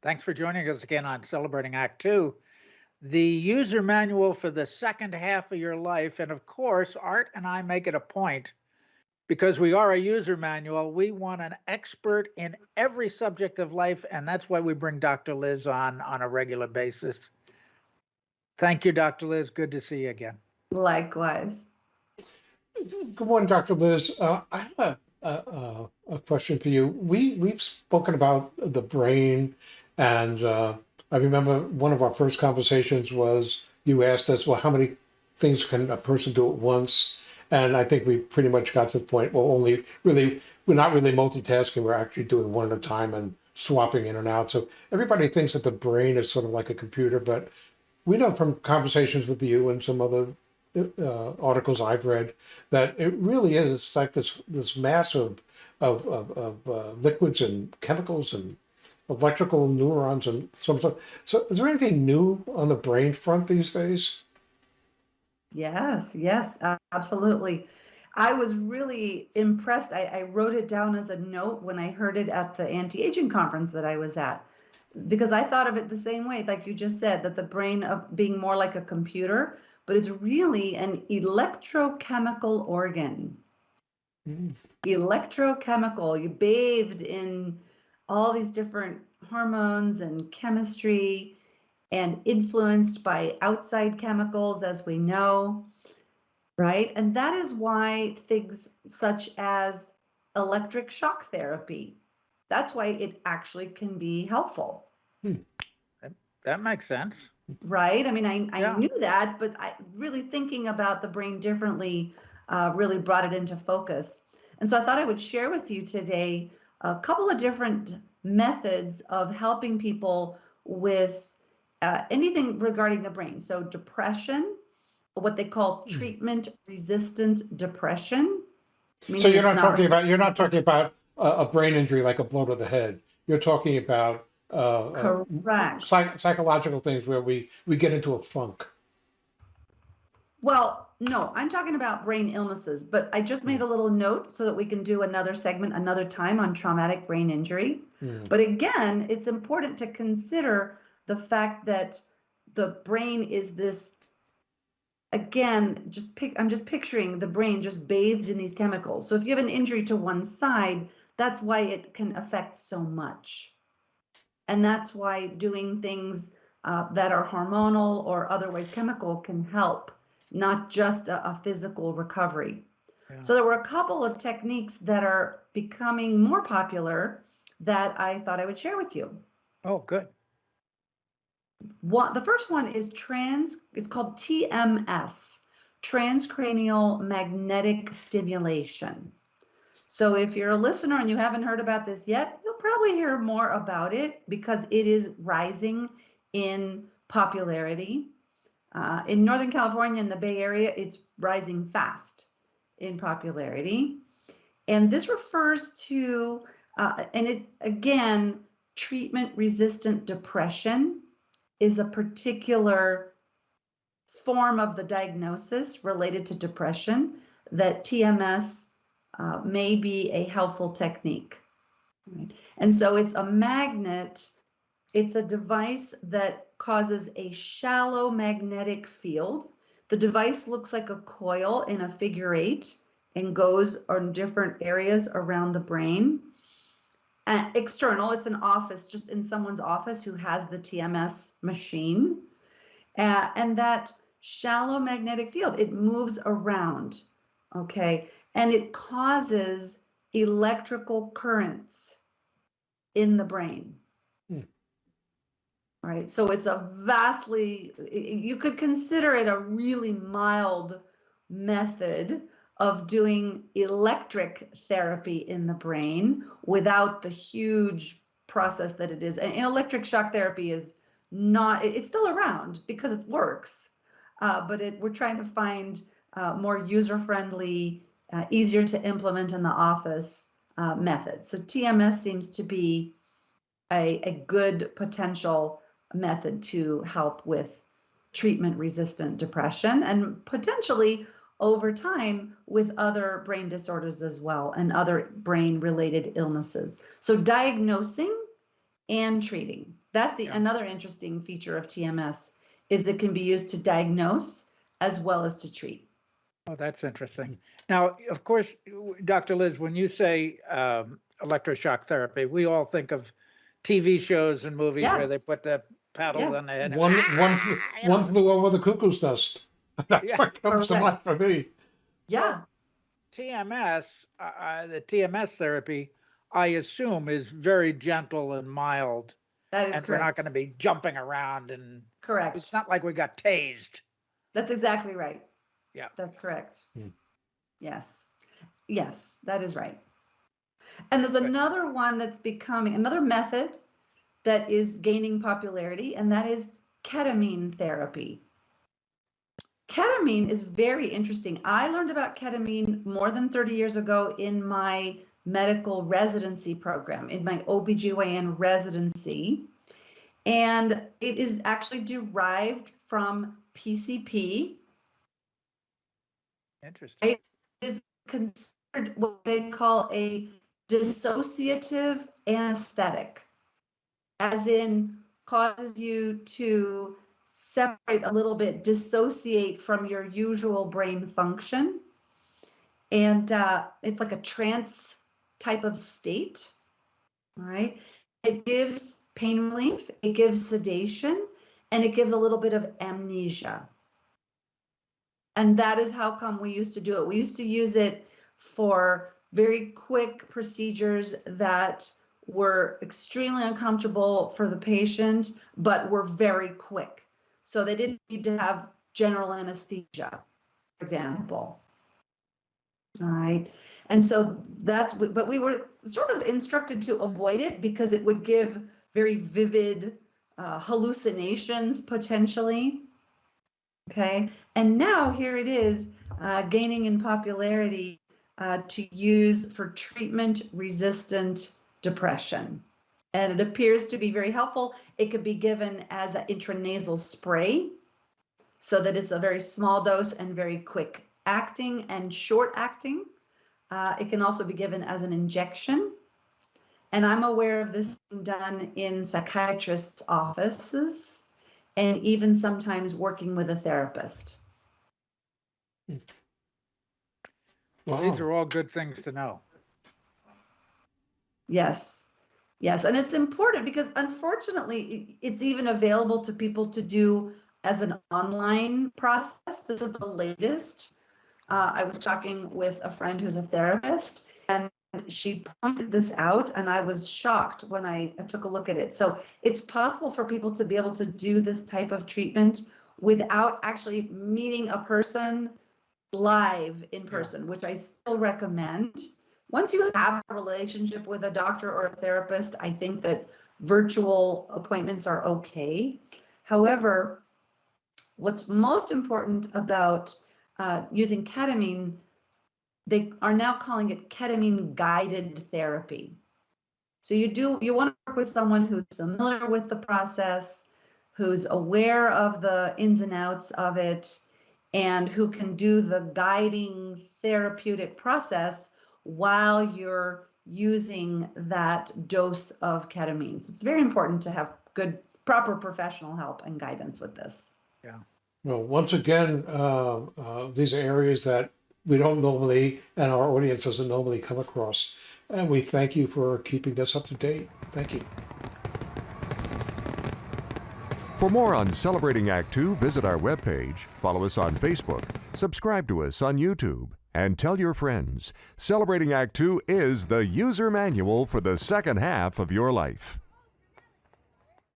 Thanks for joining us again on Celebrating Act Two. The user manual for the second half of your life. And of course, Art and I make it a point because we are a user manual. We want an expert in every subject of life. And that's why we bring Dr. Liz on on a regular basis. Thank you, Dr. Liz. Good to see you again. Likewise. Good morning, Dr. Liz. Uh, I have a, a, a question for you. We, we've spoken about the brain and uh, I remember one of our first conversations was you asked us, well, how many things can a person do at once? And I think we pretty much got to the point, well, only really, we're not really multitasking. We're actually doing one at a time and swapping in and out. So everybody thinks that the brain is sort of like a computer, but we know from conversations with you and some other uh, articles I've read that it really is like this this mass of of, of, of uh, liquids and chemicals and electrical neurons and some stuff. So is there anything new on the brain front these days? Yes, yes, absolutely. I was really impressed. I, I, wrote it down as a note when I heard it at the anti-aging conference that I was at, because I thought of it the same way, like you just said, that the brain of being more like a computer, but it's really an electrochemical organ. Mm. Electrochemical, you bathed in all these different hormones and chemistry and influenced by outside chemicals, as we know, right? And that is why things such as electric shock therapy, that's why it actually can be helpful. Hmm. That, makes sense. Right? I mean, I, I yeah. knew that, but I really thinking about the brain differently uh, really brought it into focus. And so I thought I would share with you today a couple of different methods of helping people with uh, anything regarding the brain. So depression, what they call hmm. treatment resistant depression. So you're not, not talking about you're not talking about a, a, brain injury like a blow to the head. You're talking about uh, uh correct uh, psych psychological things where we we get into a funk. Well, no, I'm talking about brain illnesses, but I just made a little note so that we can do another segment another time on traumatic brain injury. Mm. But again, it's important to consider the fact that the brain is this again, just pick I'm just picturing the brain just bathed in these chemicals. So if you have an injury to one side, that's why it can affect so much. And that's why doing things uh, that are hormonal or otherwise chemical can help not just a, a physical recovery. Yeah. So there were a couple of techniques that are becoming more popular that I thought I would share with you. Oh, good. One, the first one is trans, it's called TMS, transcranial magnetic stimulation. So if you're a listener and you haven't heard about this yet, you'll probably hear more about it because it is rising in popularity. Uh, in Northern California and the Bay Area, it's rising fast in popularity. And this refers to, uh, and it again, treatment resistant depression is a particular form of the diagnosis related to depression that TMS uh, may be a helpful technique. Right? And so it's a magnet it's a device that causes a shallow magnetic field. The device looks like a coil in a figure eight and goes on different areas around the brain. Uh, external, it's an office, just in someone's office who has the TMS machine. Uh, and that shallow magnetic field, it moves around, okay? And it causes electrical currents in the brain. Right, so it's a vastly, you could consider it a really mild method of doing electric therapy in the brain without the huge process that it is. And electric shock therapy is not, it's still around because it works, uh, but it, we're trying to find uh, more user-friendly, uh, easier to implement in the office uh, methods. So TMS seems to be a, a good potential method to help with treatment resistant depression and potentially over time with other brain disorders as well and other brain related illnesses. So diagnosing and treating. That's the Yeah. another interesting feature of TMS is that it can be used to diagnose as well as to treat. Oh, that's interesting. Now, of course, Dr. Liz, when you say um, electroshock therapy, we all think of TV shows and movies where they put the paddle Yes. on the head. One, one, Ah, flew- you one flew over the cuckoo's nest. That's Yeah, what comes to mind for me. Yeah, TMS, uh, uh, the TMS therapy, I assume is very gentle and mild. that is And we're not going to be jumping around and correct. it's not like we got tased. That's exactly right. Yeah. That's correct. Hmm. Yes. Yes, that is right. And there's Good. another one that's becoming another method that is gaining popularity, and that is ketamine therapy. Ketamine is very interesting. I learned about ketamine more than 30 years ago in my medical residency program, in my OBGYN residency. And it is actually derived from PCP, Interesting. It is considered what they call a dissociative anesthetic, as in causes you to separate a little bit, dissociate from your usual brain function. And uh, it's like a trance type of state. All right. It gives pain relief, it gives sedation, and it gives a little bit of amnesia. And that is how come we used to do it. We used to use it for very quick procedures that were extremely uncomfortable for the patient, but were very quick. So they didn't need to have general anesthesia, for example. All right. And so that's, but we were sort of instructed to avoid it because it would give very vivid uh, hallucinations potentially. Okay. And now here it is uh, gaining in popularity uh, to use for treatment resistant depression. And it appears to be very helpful. It could be given as an intranasal spray so that it's a very small dose and very quick acting and short acting. Uh, it can also be given as an injection. And I'm aware of this being done in psychiatrists' offices and even sometimes working with a therapist. Well, These are all good things to know. Yes. Yes. And it's important because unfortunately, it's even available to people to do as an online process. This is the latest. Uh, I was talking with a friend who's a therapist and she pointed this out and I was shocked when I I took a look at it. So it's possible for people to be able to do this type of treatment without actually meeting a person live in person, which I still recommend. Once you have a relationship with a doctor or a therapist, I think that virtual appointments are okay. However, what's most important about uh, using ketamine, they are now calling it ketamine guided therapy. So you do you want to work with someone who's familiar with the process, who's aware of the ins and outs of it, and who can do the guiding therapeutic process while you're using that dose of ketamine. So it's very important to have good, proper professional help and guidance with this. Yeah. Well, once again, uh, uh, these are areas that we don't normally, and our audience doesn't normally come across. And we thank you for keeping us up to date. Thank you. For more on Celebrating Act Two, visit our webpage, follow us on Facebook, subscribe to us on YouTube, and tell your friends. Celebrating Act Two is the user manual for the second half of your life.